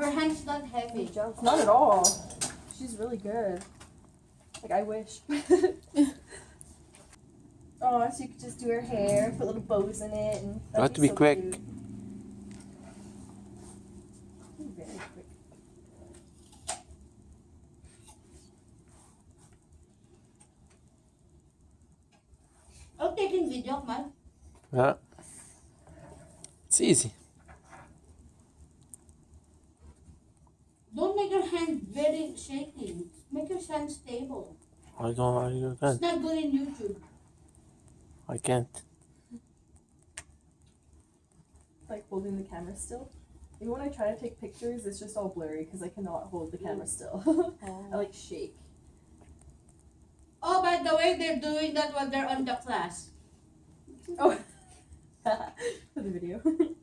Her hand's not heavy. Jumps. Not at all. She's really good. Like I wish. oh, so you could just do her hair, put little bows in it, and that'd have to be so quick. cute. Very quick. Oh, taking video, man. Yeah. It's easy. Don't make your hand very shaky. Make your hand stable. I don't. I It's can't. not good in YouTube. I can't. Like holding the camera still. Even when I try to take pictures, it's just all blurry because I cannot hold the camera mm. still. I like shake. Oh, by the way, they're doing that while they're on the class. Oh, for the video.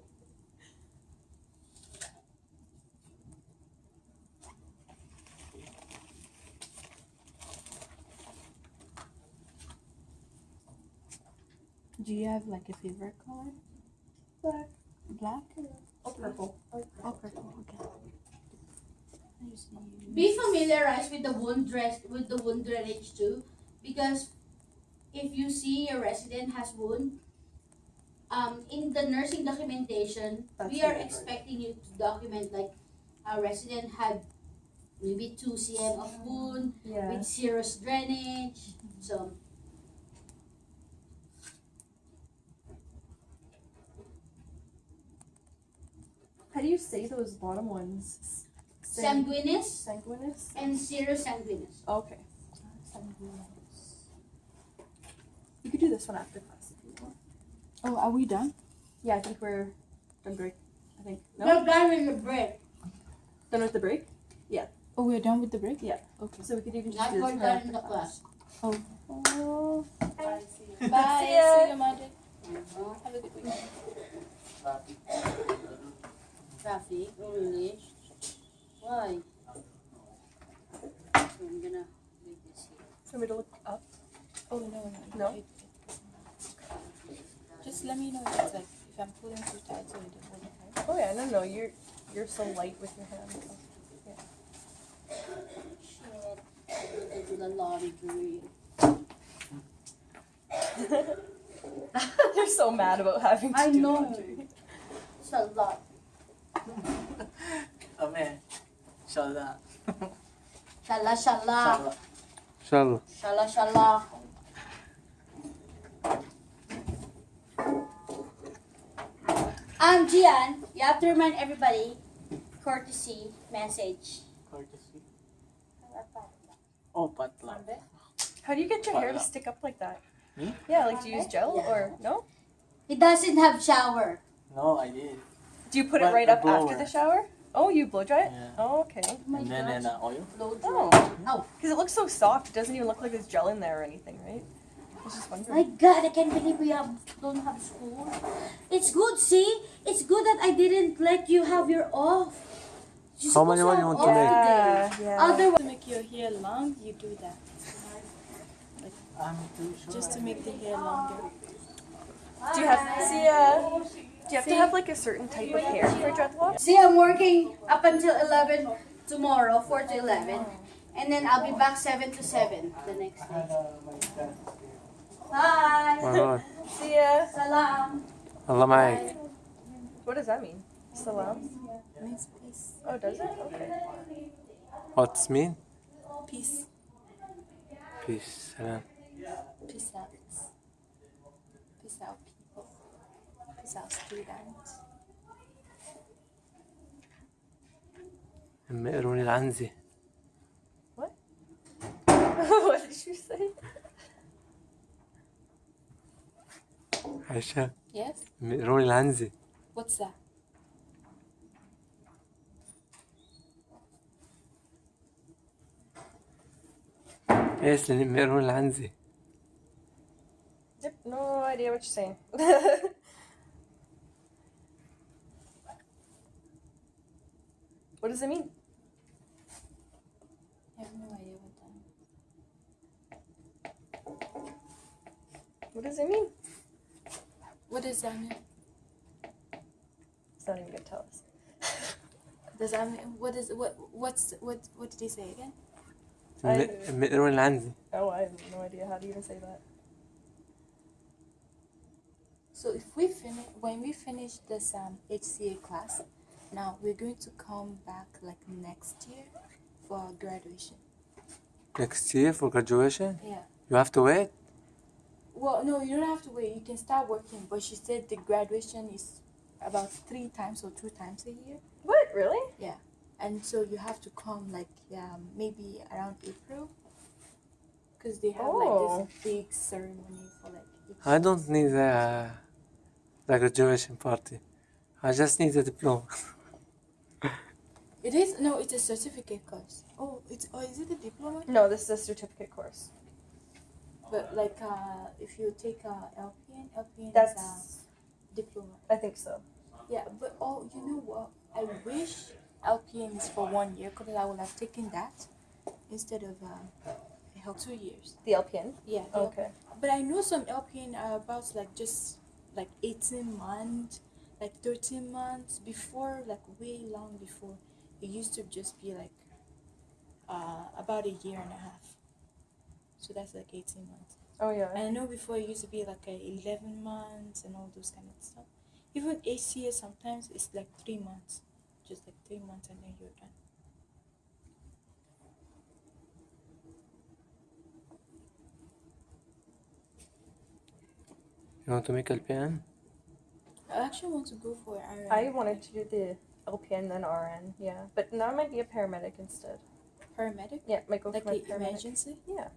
Do you have like a favorite color? Black. Black? Or purple. Oh, Oh, purple. Okay. Be familiarized with the wound dress with the wound drainage too, because if you see a resident has wound, um, in the nursing documentation, That's we are expecting you to document like a resident had maybe two cm of wound Yeah. with serous drainage. So How do you say those bottom ones? S- sanguineous Sanguineous? and serous sanguineous. Okay. You could do this one after class if you want. Oh, are we done? Yeah, I think we're done break. I think. No? We're done with the break. Done with the break? Yeah. Oh, we're done with the break? Yeah. Okay. So we could even just Not do we're this done right in the after class. Oh. oh. Bye. See ya. See you, Magic. Have a good week. Traffic, oh really? Why? So I'm gonna leave this here. For me to look up. Oh, no, no. No? It- it- Just let me know if it's like, if I'm pulling too tight so it doesn't hurt. Oh yeah, no, no, you're you're so light with your hands. Shit. I need to do the laundry. You're so mad about having to I do know. laundry. It's a lot. Amen. Inshallah. Shala shala. Inshallah. Shala shala. Um, Gian, you have to remind everybody courtesy message. Courtesy. Oh, patla. How do you get your hair to stick up like that? Me? Yeah, like do you use gel Yeah. or no? He doesn't have shower. No, I did. Do you put it right the up after the shower? Oh, you blow dry it? Yeah. Oh, okay. Oh my and then gosh. in uh, oil. Blow dry. Oh, Oh. because it looks so soft. It doesn't even look like there's gel in there or anything, right? I was just My. God, I can't believe we have don't have school. It's good, see? It's good that I didn't let you have your off. You're How many supposed one you want to make? today. Yeah, yeah. Otherwise, To make your hair long, you do that. I'm too sure. Just to make the hair longer. Do you have see? Uh, do you have to have like a certain type of hair for dreadlocks? see, I'm working up until 11 tomorrow, 4 to 11. And then I'll be back 7 to 7 the next day. Bye. Alright. See ya. Salam. Allah معك. What does that mean? Salam. Means peace. Oh, does it? Okay. What's mean? Peace. Peace. Salam. Peace out. Peace out, people. Peace out, students. مقروني العنزة. what did you say? Aisha. Yes? Rory Lanzi. What's that? Yes, Rory Lanzi. Yep, no idea what you're saying. what does it mean? I have no idea what that. What does it mean? What does that mean? It's not even gonna tell us. does that mean what is what what's what what did he say again? Middle Oh, I have no idea how to even say that. So if we finish when we finish this um, HCA class, now we're going to come back like next year for graduation. Next year for graduation? Yeah. You have to wait? Well, no, you don't have to wait. You can start working. But she said the graduation is about three times or two times a year, What? Really? Yeah, and so you have to come like um, maybe around April, because they have like Oh. this big ceremony for like. each I don't need a, the graduation party I just need a diploma It is no, it's a certificate course. Oh, it's oh, is it a diploma? No, this is a certificate course. But like uh, if you take a LPN, LPN is That's. a diploma. I think so. Yeah, but oh, you know what? I wish LPN is for one year because I would have taken that instead of uh, two years. The LPN. Yeah. the Okay. But I know some LPN are about like just like 18 months, like 13 months before, like way long before. It used to just be like uh, about a year and a half. So that's like 18 months. Oh yeah. And I know before it used to be like a 11 months and all those kind of stuff. Even HCA sometimes it's like three months, just like three months and then you're done. you want to make LPN I actually want to go for RN. I wanted to do the LPN then RN. Yeah, but now I might be a paramedic instead. paramedic, Yeah, might go like for my the paramedic. emergency. Yeah.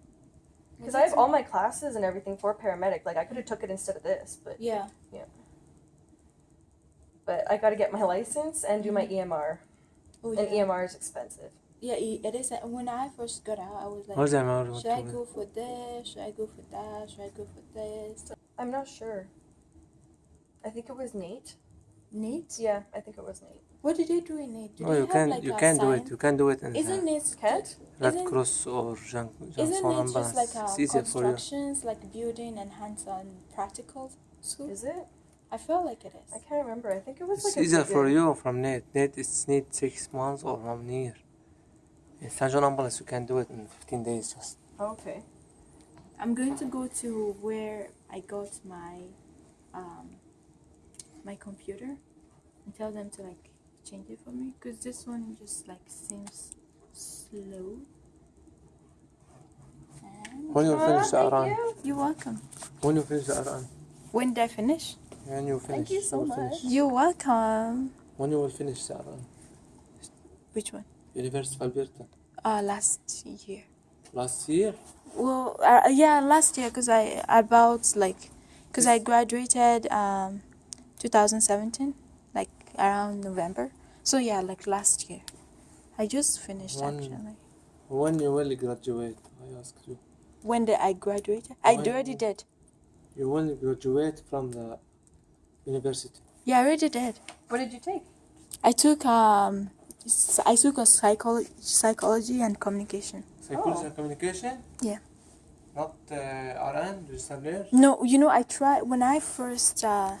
Because I have all my classes and everything for paramedic. Like I could have took it instead of this, but Yeah. Yeah. But I got to get my license and do my EMR, Oh and yeah. EMR is expensive. Yeah, it it is. uh, When I first got out, I was like, what's the amount you want should I to go for this? Should I go for that? Should I go for this? I'm not sure. I think it was NAIT. NAIT? Yeah, I think it was NAIT. What did they do in NAIT? Do Oh, you can like you a can do it. You can do it in Isn't the it? Can't? Red isn't- Cross or Jean Isn't it just like a it's easier for constructions, like building and hands-on practical school? Is it? I feel like it is. I can't remember. I think it was It's like a easier for bigger- you from NAIT. NAIT it's need six months or one year. In St. John ambulance you can do it in 15 days just. Okay. I'm going to go to where I got my um my computer and tell them to like change it for me because this one just like seems slow. And When you finish the thank RN, you. you're welcome. when you finish the RN, When did I finish? when you finish, thank you so much. finish. You're welcome. When you will finish the RN, Which one? University of Alberta. Uh, last year. Last year, Well, uh, yeah, last year because I about like because I graduated um 2017, like around November. So yeah, like last year. I just finished One- actually. when you will graduate, I asked you. When did I graduate? I When- already did. You will graduate from the university. Yeah, I already did. What did you take? I took um, s- I took a psychology, psychology and communication. Psychology Oh. and communication? Yeah. Not uh, RN, registered nurse? No, you know, I tried when I first uh,